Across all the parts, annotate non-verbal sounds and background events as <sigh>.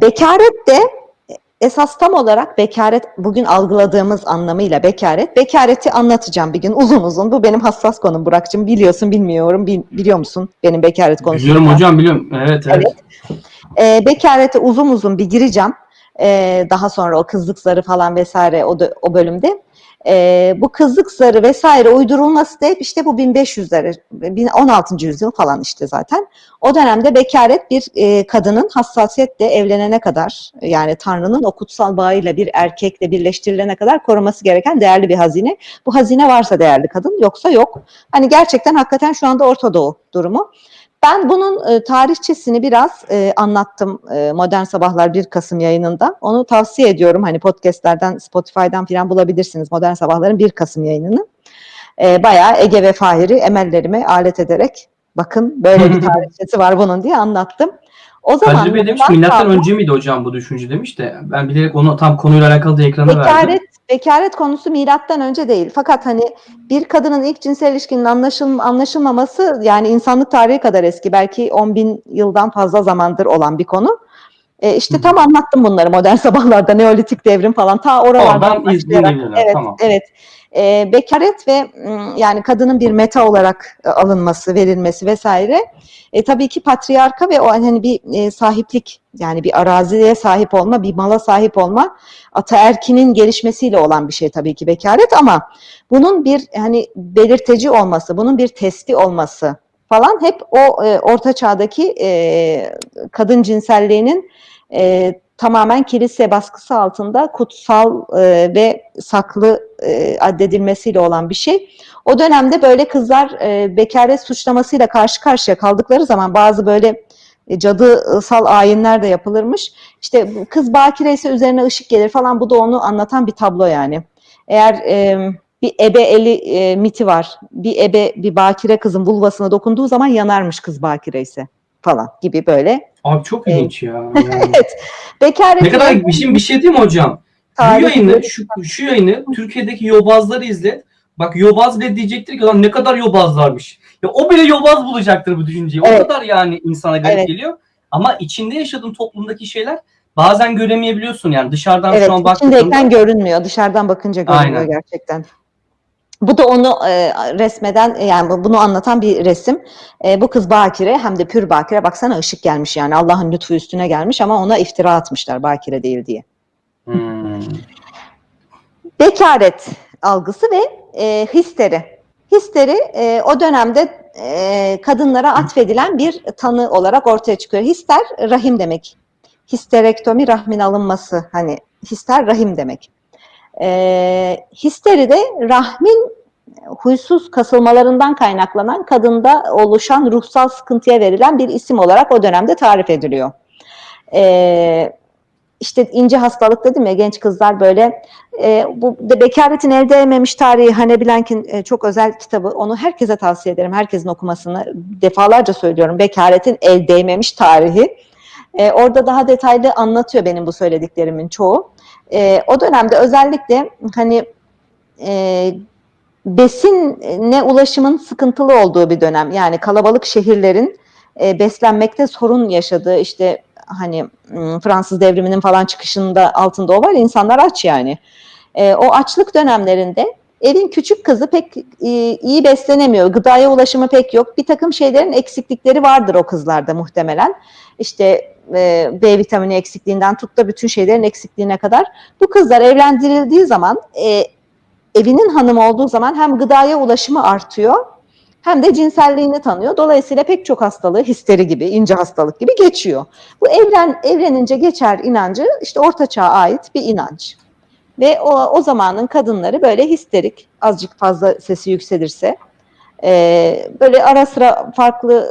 bekaret de esas tam olarak bekaret bugün algıladığımız anlamıyla bekaret. Bekareti anlatacağım bir gün uzun uzun. Bu benim hassas konum Burak'cığım. Biliyorsun bilmiyorum. Bil- biliyor musun benim bekaret konusunu? Biliyorum hocam biliyorum. Evet evet. Evet. E, bekarete uzun uzun bir gireceğim. E, daha sonra o kızlık zarı falan vesaire o, da- o bölümde. E, bu kızlık zarı vesaire uydurulması da hep işte bu 1500'leri, bin- 16. yüzyıl falan işte zaten. O dönemde bekaret bir e, kadının hassasiyetle evlenene kadar yani Tanrı'nın o kutsal bağıyla bir erkekle birleştirilene kadar koruması gereken değerli bir hazine. Bu hazine varsa değerli kadın yoksa yok. Hani gerçekten hakikaten şu anda Orta Doğu durumu. Ben bunun e, tarihçesini biraz e, anlattım e, Modern Sabahlar 1 Kasım yayınında. Onu tavsiye ediyorum. Hani podcastlerden, Spotify'dan falan bulabilirsiniz Modern Sabahlar'ın 1 Kasım yayınını. E, bayağı Ege ve Fahir'i emellerime alet ederek bakın böyle bir <laughs> tarihçesi var bunun diye anlattım. O zaman Bey demiş milattan önce miydi hocam bu düşünce demiş de ben bilerek onu tam konuyla alakalı da ekrana verdim. Bekaret, bekaret konusu milattan önce değil. Fakat hani bir kadının ilk cinsel ilişkinin anlaşıl, anlaşılmaması yani insanlık tarihi kadar eski. Belki 10 bin yıldan fazla zamandır olan bir konu. E, işte Hı tam anlattım bunları modern sabahlarda, neolitik devrim falan ta oralardan iz- başlayarak. Evet, tamam. evet. E, bekaret ve yani kadının bir meta olarak e, alınması, verilmesi vesaire. E, tabii ki patriarka ve o hani bir e, sahiplik yani bir araziye sahip olma, bir mala sahip olma ataerkinin gelişmesiyle olan bir şey tabii ki bekaret ama bunun bir hani belirteci olması, bunun bir testi olması falan hep o e, orta çağdaki e, kadın cinselliğinin e, tamamen kilise baskısı altında kutsal e, ve saklı e, addedilmesiyle olan bir şey. O dönemde böyle kızlar e, bekaret suçlamasıyla karşı karşıya kaldıkları zaman bazı böyle e, cadısal ayinler de yapılırmış. İşte kız bakire ise üzerine ışık gelir falan bu da onu anlatan bir tablo yani. Eğer e, bir ebe eli e, miti var. Bir ebe bir bakire kızın vulvasına dokunduğu zaman yanarmış kız bakire ise falan gibi böyle. Abi çok ilginç ya. <laughs> Yani. Evet. Bekaret ne kadar bir şey, bir şey değil mi hocam? Bu Tarih- yayını, şu, şu yayını Türkiye'deki yobazları izlet. Bak yobaz bile diyecektir ki lan ne kadar yobazlarmış. Ya o bile yobaz bulacaktır bu düşünceyi. O Evet. kadar yani insana garip Evet. geliyor. Ama içinde yaşadığın toplumdaki şeyler bazen göremeyebiliyorsun yani dışarıdan Evet, şu an baktığında. görünmüyor. Dışarıdan bakınca görünüyor Aynen. gerçekten. Bu da onu e, resmeden yani bu- bunu anlatan bir resim. E, bu kız bakire hem de pür bakire baksana ışık gelmiş yani Allah'ın lütfu üstüne gelmiş ama ona iftira atmışlar bakire değil diye. Hmm. Bekaret algısı ve e, histeri. Histeri e, o dönemde e, kadınlara atfedilen bir tanı olarak ortaya çıkıyor. Hister rahim demek. Histerektomi rahmin alınması hani hister rahim demek. E, histeri de rahmin huysuz kasılmalarından kaynaklanan kadında oluşan ruhsal sıkıntıya verilen bir isim olarak o dönemde tarif ediliyor. E, işte ince hastalık dedim ya genç kızlar böyle e, bu de bekaretin elde edememiş tarihi Hane Blank'in e, çok özel kitabı. Onu herkese tavsiye ederim. Herkesin okumasını defalarca söylüyorum. Bekaretin el değmemiş tarihi. E, orada daha detaylı anlatıyor benim bu söylediklerimin çoğu. E, o dönemde özellikle hani e, besine ulaşımın sıkıntılı olduğu bir dönem. Yani kalabalık şehirlerin e, beslenmekte sorun yaşadığı işte hani Fransız devriminin falan çıkışında altında o var. İnsanlar aç yani. E, o açlık dönemlerinde evin küçük kızı pek e, iyi beslenemiyor. Gıdaya ulaşımı pek yok. Bir takım şeylerin eksiklikleri vardır o kızlarda muhtemelen. İşte e, B vitamini eksikliğinden tut da bütün şeylerin eksikliğine kadar. Bu kızlar evlendirildiği zaman e, evinin hanımı olduğu zaman hem gıdaya ulaşımı artıyor hem de cinselliğini tanıyor. Dolayısıyla pek çok hastalığı histeri gibi, ince hastalık gibi geçiyor. Bu evlen evlenince geçer inancı işte orta çağa ait bir inanç. Ve o, o zamanın kadınları böyle histerik, azıcık fazla sesi yükselirse, e, böyle ara sıra farklı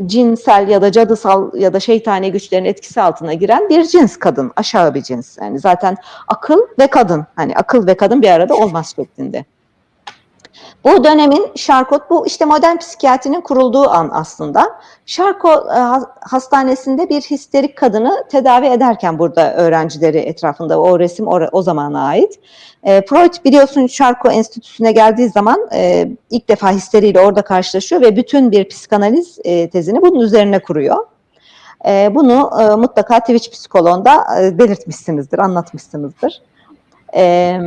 e, cinsel ya da cadısal ya da şeytani güçlerin etkisi altına giren bir cins kadın, aşağı bir cins. Yani zaten akıl ve kadın, hani akıl ve kadın bir arada olmaz şeklinde. Bu dönemin Şarkot, bu işte modern psikiyatrinin kurulduğu an aslında. Şarkot e, hastanesinde bir histerik kadını tedavi ederken burada öğrencileri etrafında o resim o, o zamana ait. E, Freud biliyorsun Şarko Enstitüsü'ne geldiği zaman e, ilk defa histeriyle orada karşılaşıyor ve bütün bir psikanaliz tezini bunun üzerine kuruyor. Bunu mutlaka Twitch psikoloğunda belirtmişsinizdir, anlatmışsınızdır. E,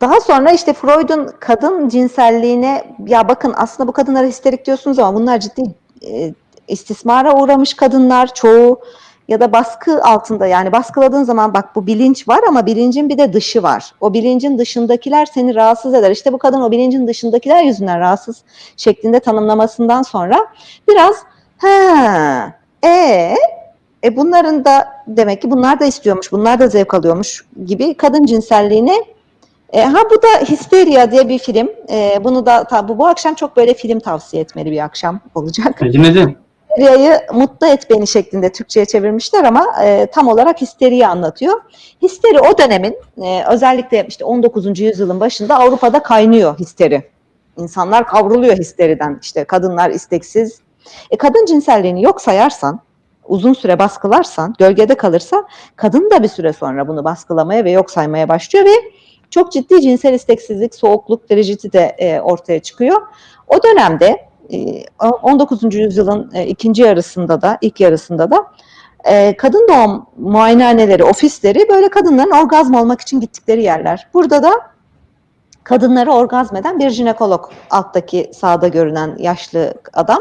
daha sonra işte Freud'un kadın cinselliğine ya bakın aslında bu kadınlara histerik diyorsunuz ama bunlar ciddi e, istismara uğramış kadınlar çoğu ya da baskı altında yani baskıladığın zaman bak bu bilinç var ama bilincin bir de dışı var. O bilincin dışındakiler seni rahatsız eder. İşte bu kadın o bilincin dışındakiler yüzünden rahatsız şeklinde tanımlamasından sonra biraz ha e e bunların da demek ki bunlar da istiyormuş, bunlar da zevk alıyormuş gibi kadın cinselliğine e, ha bu da Hysteria diye bir film. E, bunu da ta, bu, bu akşam çok böyle film tavsiye etmeli bir akşam olacak. Dinledim. Histeria'yı mutlu et beni şeklinde Türkçe'ye çevirmişler ama e, tam olarak histeriyi anlatıyor. Histeri o dönemin e, özellikle işte 19. yüzyılın başında Avrupa'da kaynıyor histeri. İnsanlar kavruluyor histeriden. İşte kadınlar isteksiz. E, kadın cinselliğini yok sayarsan, uzun süre baskılarsan, gölgede kalırsa kadın da bir süre sonra bunu baskılamaya ve yok saymaya başlıyor ve çok ciddi cinsel isteksizlik, soğukluk, dereciti de e, ortaya çıkıyor. O dönemde e, 19. yüzyılın e, ikinci yarısında da, ilk yarısında da e, kadın doğum muayenehaneleri, ofisleri böyle kadınların orgazm olmak için gittikleri yerler. Burada da kadınları orgazm eden bir jinekolog, alttaki sağda görünen yaşlı adam.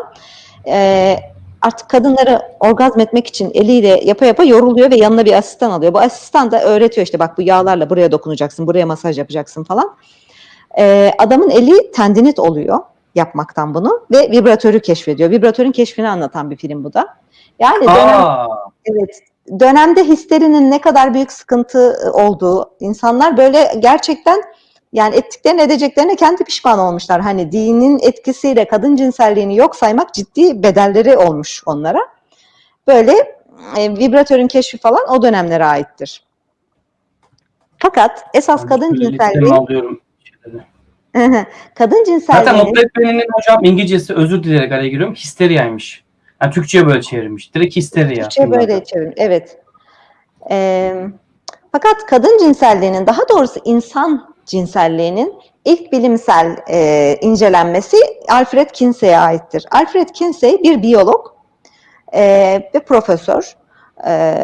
E, artık kadınları orgazm etmek için eliyle yapa yapa yoruluyor ve yanına bir asistan alıyor. Bu asistan da öğretiyor işte bak bu yağlarla buraya dokunacaksın, buraya masaj yapacaksın falan. Ee, adamın eli tendinit oluyor yapmaktan bunu ve vibratörü keşfediyor. Vibratörün keşfini anlatan bir film bu da. Yani dönem, Aa, evet, dönemde histerinin ne kadar büyük sıkıntı olduğu, insanlar böyle gerçekten yani ettiklerini edeceklerine kendi pişman olmuşlar. Hani dinin etkisiyle kadın cinselliğini yok saymak ciddi bedelleri olmuş onlara. Böyle e, vibratörün keşfi falan o dönemlere aittir. Fakat esas kadın listemi cinselliği, alıyorum. kadın Zaten cinselliğinin Opetmen'in hocam İngilizcesi özür dileyerek araya giriyorum. Histeriyaymış. Yani Türkçe'ye böyle çevirmiş. Direkt histeriya. Türkçe böyle çevrim. Evet. Ee, fakat kadın cinselliğinin, daha doğrusu insan cinselliğinin ilk bilimsel e, incelenmesi Alfred Kinsey'e aittir. Alfred Kinsey bir biyolog e, ve profesör. E,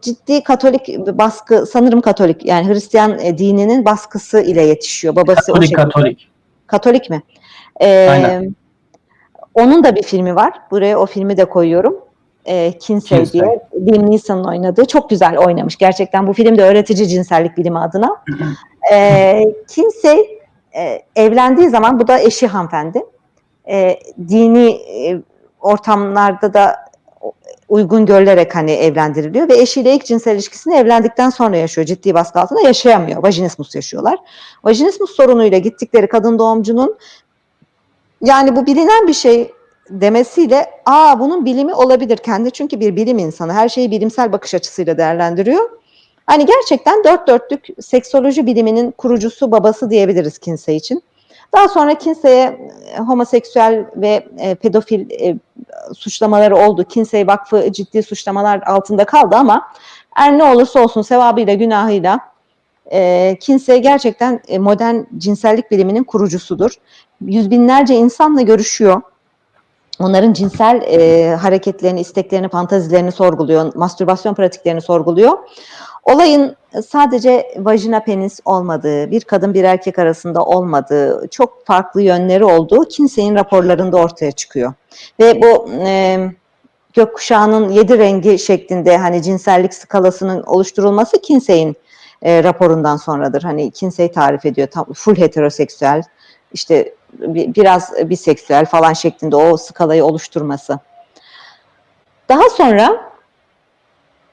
ciddi Katolik baskı, sanırım Katolik yani Hristiyan e, dininin baskısı ile yetişiyor. Babası o Katolik şekilde. Katolik. Katolik mi? Ee, Aynen. Onun da bir filmi var. Buraya o filmi de koyuyorum. Ee, Kinsey, Kinsey. diye. Liam Neeson'un oynadığı. Çok güzel oynamış. Gerçekten bu film de öğretici cinsellik bilimi adına. Ee, Kinsey e, evlendiği zaman, bu da eşi hanımefendi. E, dini e, ortamlarda da uygun görülerek hani evlendiriliyor ve eşiyle ilk cinsel ilişkisini evlendikten sonra yaşıyor. Ciddi baskı altında yaşayamıyor. Vajinismus yaşıyorlar. Vajinismus sorunuyla gittikleri kadın doğumcunun yani bu bilinen bir şey demesiyle aa bunun bilimi olabilir kendi çünkü bir bilim insanı her şeyi bilimsel bakış açısıyla değerlendiriyor. Hani gerçekten dört dörtlük seksoloji biliminin kurucusu babası diyebiliriz Kinsey için. Daha sonra Kinsey'e e, homoseksüel ve e, pedofil e, suçlamaları oldu. Kinsey Vakfı ciddi suçlamalar altında kaldı ama her ne olursa olsun sevabıyla günahıyla e, Kinsey gerçekten e, modern cinsellik biliminin kurucusudur. Yüz binlerce insanla görüşüyor. Onların cinsel e, hareketlerini, isteklerini, fantazilerini sorguluyor, mastürbasyon pratiklerini sorguluyor. Olayın sadece vajina penis olmadığı, bir kadın bir erkek arasında olmadığı, çok farklı yönleri olduğu Kinsey'in raporlarında ortaya çıkıyor. Ve bu e, gökkuşağının yedi rengi şeklinde hani cinsellik skalasının oluşturulması Kinsey'in e, raporundan sonradır. Hani Kinsey tarif ediyor tam full heteroseksüel, işte bi- biraz biseksüel falan şeklinde o skalayı oluşturması. Daha sonra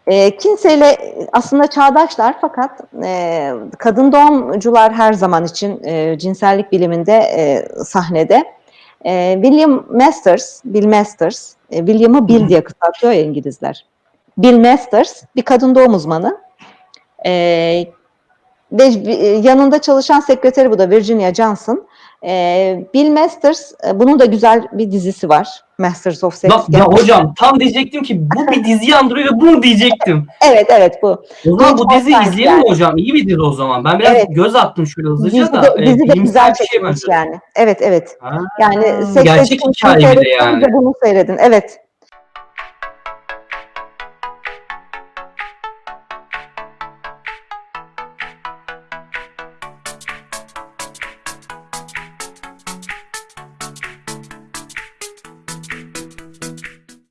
e, Kinsey'le aslında çağdaşlar fakat e, kadın doğumcular her zaman için e, cinsellik biliminde e, sahnede. E, William Masters, Bill Masters, e, William'ı Bill diye kısaltıyor ya İngilizler. Bill Masters bir kadın doğum uzmanı. E, ve e, yanında çalışan sekreteri bu da Virginia Johnson. E, Bill Masters, e, bunun da güzel bir dizisi var. Masters of Sex. Ya, ya hocam tam diyecektim ki bu bir diziyi andırıyor ve bunu diyecektim. Evet evet bu. O zaman bu olmaz izleyelim mi yani. hocam? İyi bir dizi o zaman. Ben biraz Evet. göz attım şöyle hızlıca Dizi da. de, e, dizi de güzel bir şey bence. yani. Evet evet. Ha, Yani gerçek hikaye bir de yani. Bunu seyredin. Evet.